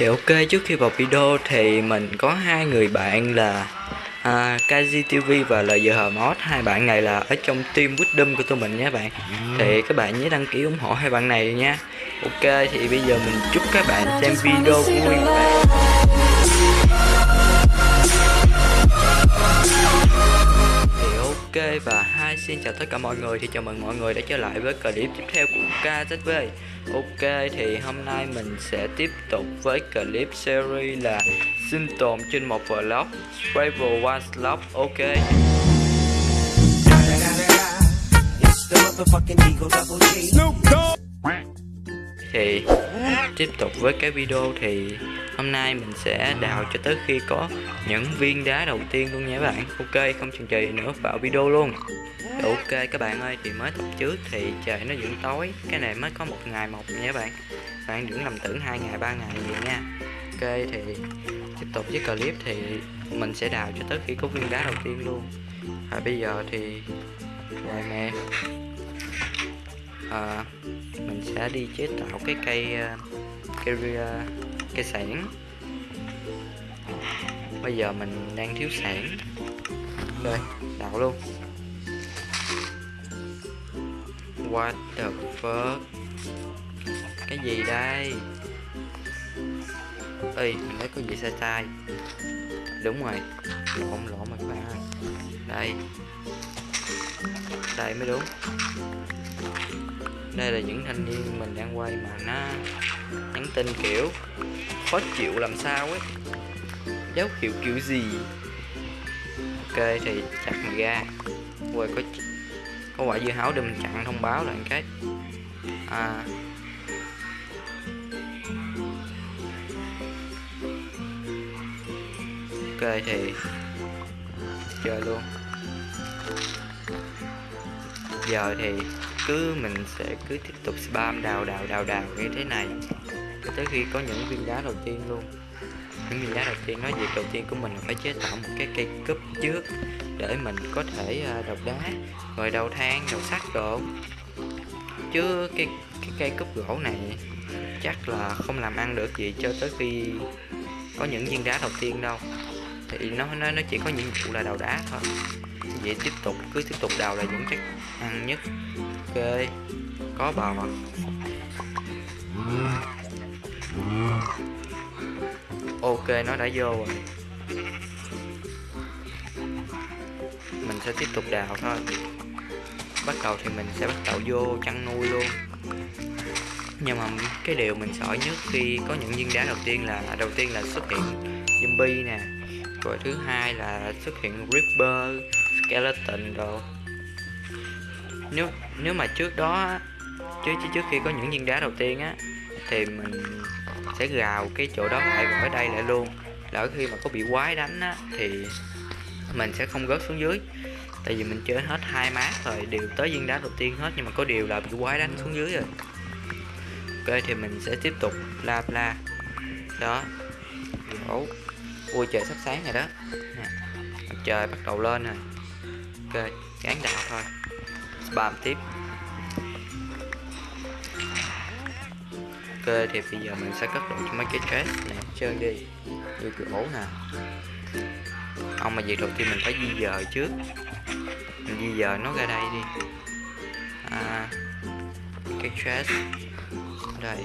Thì ok trước khi vào video thì mình có hai người bạn là à, KGTV và LGH Mod hai bạn này là ở trong team Wisdom của tụi mình nha bạn. Thì các bạn nhớ đăng ký ủng hộ hai bạn này nha. Ok thì bây giờ mình chúc các bạn xem video vui vẻ và hai. Xin chào tất cả mọi người, thì chào mừng mọi người đã trở lại với clip tiếp theo của KZV Ok, thì hôm nay mình sẽ tiếp tục với clip series là sinh tồn trên một vlog Travel One Slot. Ok. Thì tiếp tục với cái video thì hôm nay mình sẽ đào cho tới khi có những viên đá đầu tiên luôn nha các bạn. Ok không chần chừ nữa vào video luôn. Ok các bạn ơi thì mới tập trước thì trời nó vẫn tối. Cái này mới có một ngày một nha các bạn. Bạn đừng lầm tưởng hai ngày ba ngày gì nha. Ok thì tiếp tục với clip thì mình sẽ đào cho tới khi có viên đá đầu tiên luôn. Và bây giờ thì rồi nè à, mình sẽ đi chế tạo cái cây ờ, cây uh, cây sản bây giờ mình đang thiếu sản đây đào luôn. What the fuck? Cái gì đây? Ơi mình thấy có gì sai sai. Đúng rồi. Lộn lộn mà các bạn ơi. Đây. Đây mới đúng. Đây là những thanh niên mình đang quay mà nó nhắn tin, kiểu khó chịu làm sao ấy. Dấu hiệu kiểu gì? Ok, thì chặt mày ra rồi có có quả dưa hấu để mình chặn thông báo lại cái. À. Ok, thì chơi luôn. Giờ thì cứ mình sẽ cứ tiếp tục spam đào đào đào đào như thế này cho tới khi có những viên đá đầu tiên luôn. Những viên đá đầu tiên nói việc đầu tiên của mình là phải chế tạo một cái cây cúp trước để mình có thể à, đào đá, rồi đầu than đầu sắt đồ. Chứ cái cái cây cúp gỗ này chắc là không làm ăn được gì cho tới khi có những viên đá đầu tiên đâu. Thì nó nó nó chỉ có nhiệm vụ là đào đá thôi. Vậy tiếp tục, cứ tiếp tục đào là những chắc ăn nhất. Ok, có bò ok, nó đã vô rồi. Mình sẽ tiếp tục đào thôi. Bắt đầu thì mình sẽ bắt đầu vô chăn nuôi luôn. Nhưng mà cái điều mình sợ nhất khi có những viên đá đầu tiên là à, đầu tiên là xuất hiện zombie nè. Rồi thứ hai là xuất hiện ripper skeleton rồi nếu nếu mà trước đó trước trước khi có những viên đá đầu tiên á, thì mình sẽ gào cái chỗ đó lại rồi đây lại luôn. Lỡ khi mà có bị quái đánh á, thì mình sẽ không rớt xuống dưới. Tại vì mình chơi hết hai mát rồi, đều tới viên đá đầu tiên hết, nhưng mà có điều là bị quái đánh xuống dưới rồi. Ok, thì mình sẽ tiếp tục la la đó. Ủa. ui, trời sắp sáng rồi đó. Nè. mặt trời bắt đầu lên rồi. Ok, gán đạo thôi. Spam tiếp. Ok thì bây giờ mình sẽ cất đồ cho mấy cái chest nè chơi đi. Như gỗ nè. Ông mà việc đầu tiên mình phải di dời trước. Mình di dời nó ra đây đi. À, cái chest đây.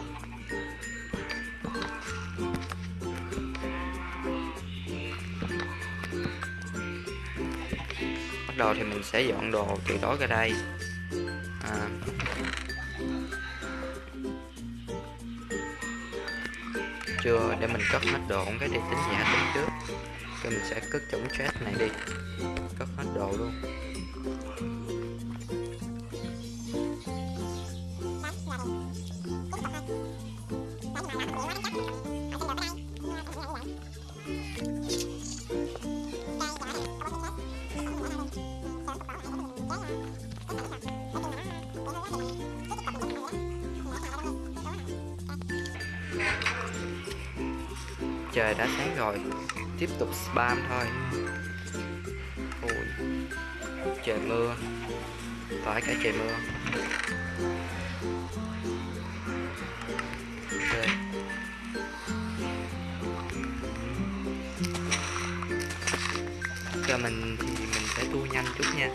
Bắt đầu thì mình sẽ dọn đồ từ đó ra đây. Chưa? Để mình cất hết đồ cái để tính giả tính trước. Cái mình sẽ cất chống chat này đi. Cất hết đồ luôn. trời đã sáng rồi. Tiếp tục spam thôi. Ui. Trời mưa. Phải cả trời mưa. Okay. cho mình thì mình sẽ tua nhanh chút nha.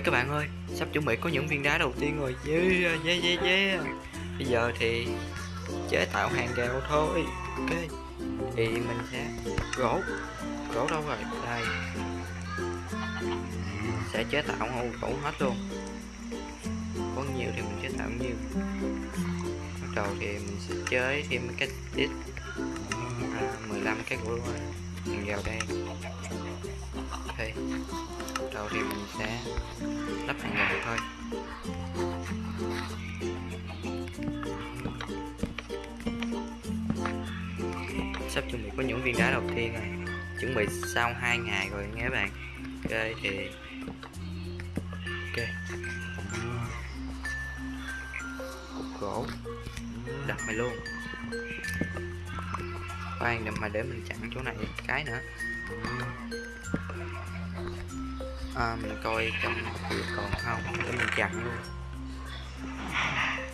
Các bạn ơi, sắp chuẩn bị có những viên đá đầu tiên rồi. Yeah, yeah, yeah, yeah. Bây giờ thì chế tạo hàng rào thôi. Ok. Thì mình sẽ gỗ. Gỗ đâu rồi? Đây. Sẽ chế tạo hô gỗ hết luôn. Có nhiều thì mình chế tạo nhiều. Bắt đầu thì mình sẽ chế thêm cái tít à, 15 cái gỗ hàng rào đây. Ok thì mình sẽ lắp thành rào thôi. Sắp chuẩn bị có những viên đá đầu tiên rồi. Chuẩn bị sau hai ngày rồi nghe bạn. Ok, thì ok. Cục gỗ. Đặt mày luôn. Khoan mà để mình chặn chỗ này cái nữa à, mình coi trong còn không? Để mình chặn luôn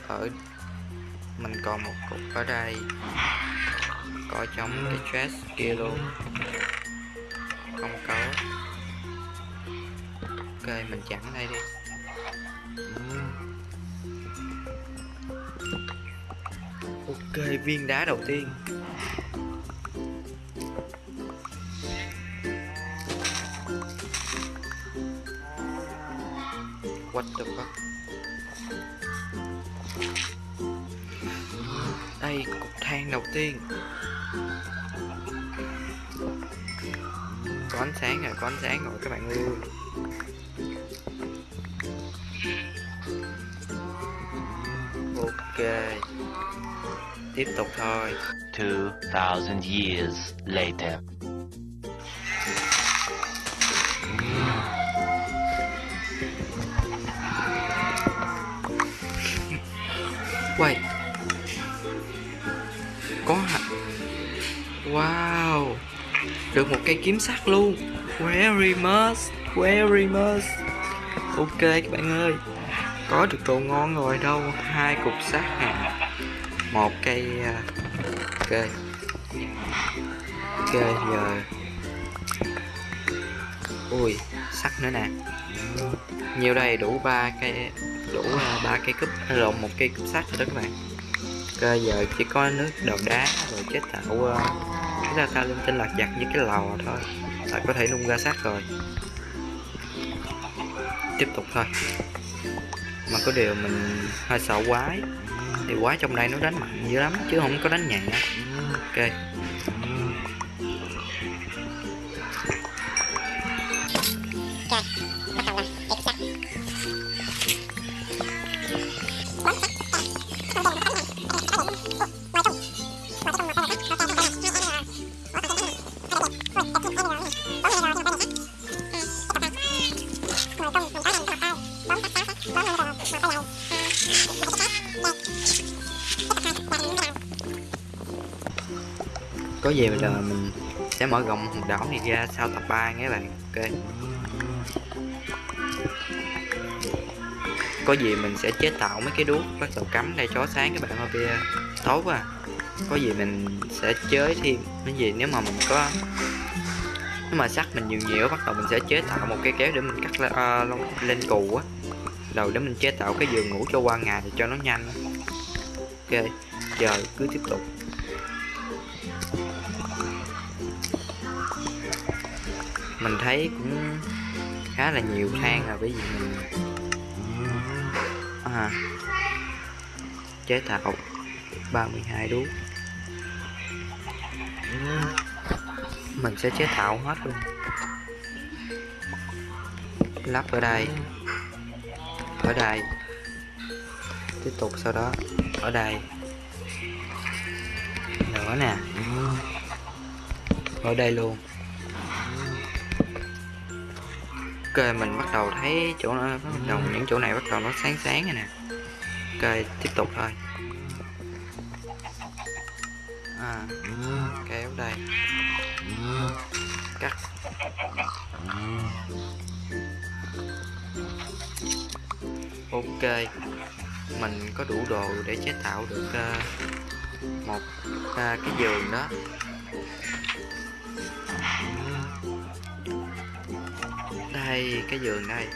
ở mình còn một cục ở đây. Coi trong cái chest kia luôn. Không có. Ok mình chặn đây đi. Ừ. Ok viên đá đầu tiên. What the fuck Đây cục than đầu tiên. Có ánh sáng rồi, có ánh sáng rồi các bạn ơi. Ok. Tiếp tục thôi. 2000 years later. Được một cây kiếm sắt luôn. Very much Very much Ok các bạn ơi. Có được đồ ngon rồi đâu. Hai cục sắt nè một cây à, Ok. Ok giờ. Ui sắt nữa nè. Nhiều đây? Đủ ba cây đủ à, ba cây cúp à, lộn một cây cúp sắt rồi đó các bạn. Ok giờ chỉ có nước đầu đá rồi chế tạo uh, ra sao linh tinh lạc giặt với cái lò thôi. Là có thể nung ra xác rồi. Tiếp tục thôi. Mà có điều mình hơi sợ quái. Thì quái trong đây nó đánh mạnh dữ lắm, chứ không có đánh nhẹ. Ok. Có gì bây giờ mình sẽ mở rộng hòn đảo này ra sau tập 3 các bạn. Ok. Có gì mình sẽ chế tạo mấy cái đuốc bắt đầu cắm đây chó sáng các bạn ơi bia tốt quá. Có gì mình sẽ chế thêm cái gì nếu mà mình có nếu mà sắt mình nhiều nhiều bắt đầu mình sẽ chế tạo một cái kéo để mình cắt à, lên, uh, lên cù á đầu để mình chế tạo cái giường ngủ cho qua ngày cho nó nhanh. Ok giờ cứ tiếp tục. Mình thấy cũng khá là nhiều than rồi bởi vì mình à, chế tạo 32 đuốc. Mình sẽ chế tạo hết luôn. Lắp ở đây ở đây. Tiếp tục sau đó, ở đây. Nữa nè. Ở đây luôn. Ok, mình bắt đầu thấy chỗ nó bắt đầu những chỗ này bắt đầu nó sáng sáng rồi nè. Ok, tiếp tục thôi. À kéo đây. Cắt. Ok. Mình có đủ đồ để chế tạo được uh, một uh, cái giường đó. Đây cái giường đây.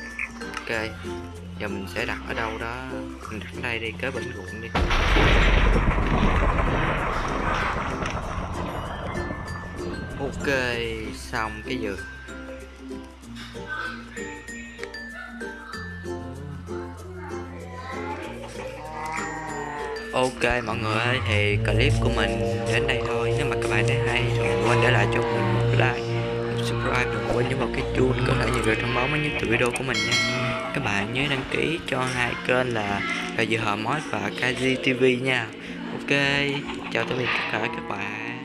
Ok. Giờ mình sẽ đặt ở đâu đó. Mình đặt ở đây đi kế bệnh ruộng đi. Ok xong cái giường. Ok, mọi người ơi, thì clip của mình đến đây thôi. Nếu mà các bạn thấy hay, thì đừng quên để lại cho mình một like, một subscribe, đừng quên nhấn vào cái chuông có thể nhận được thông báo mới nhất từ video của mình nha. Các bạn nhớ đăng ký cho hai kênh là là Dự Hờ Mod và KG TV nha. Ok, chào tạm biệt tất cả các bạn.